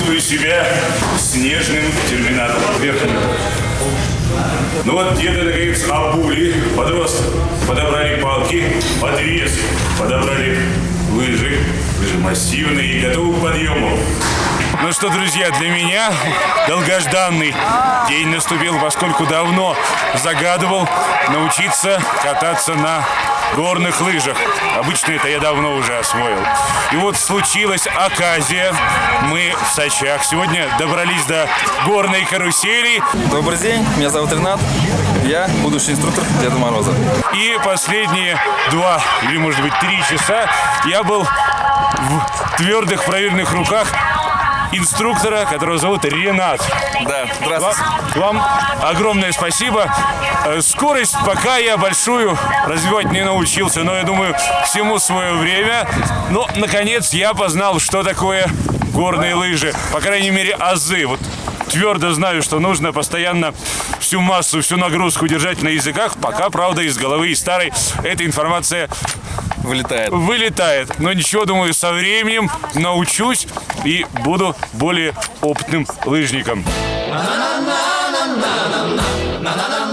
Чувствую себя снежным терминатором. Верхом. Ну вот деды, наконец, обули подрост, подобрали палки, подвес, подобрали лыжи, лыжи массивные и готовы к подъему. Ну что, друзья, для меня долгожданный день наступил, поскольку давно загадывал научиться кататься на горных лыжах. Обычно это я давно уже освоил. И вот случилась оказия. Мы в Сочах сегодня добрались до горной карусели. Добрый день, меня зовут Ренат. Я будущий инструктор Деда Мороза. И последние два или, может быть, три часа я был в твердых проверенных руках инструктора, которого зовут Ренат. Да, Вам, здравствуйте. вам огромное спасибо. Э, Скорость пока я большую развивать не научился, но я думаю, всему свое время. Но, наконец, я познал, что такое горные лыжи. По крайней мере, азы. Вот твердо знаю, что нужно постоянно всю массу, всю нагрузку держать на языках. Пока, правда, из головы и старой эта информация Вылетает. вылетает. Но ничего, думаю, со временем научусь и буду более опытным лыжником. na